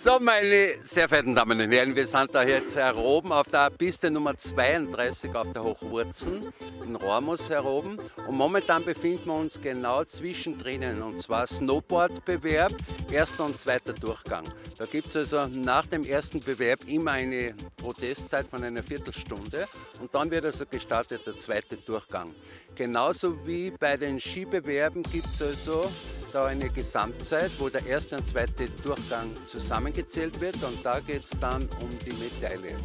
So, meine sehr verehrten Damen und Herren, wir sind da jetzt heroben auf der Piste Nummer 32 auf der Hochwurzen in Rormus heroben und momentan befinden wir uns genau zwischendrin und zwar Snowboard-Bewerb, erster und zweiter Durchgang. Da gibt es also nach dem ersten Bewerb immer eine Protestzeit von einer Viertelstunde und dann wird also gestartet der zweite Durchgang. Genauso wie bei den Skibewerben gibt es also da eine Gesamtzeit, wo der erste und zweite Durchgang zusammengezählt wird und da geht es dann um die Medaille.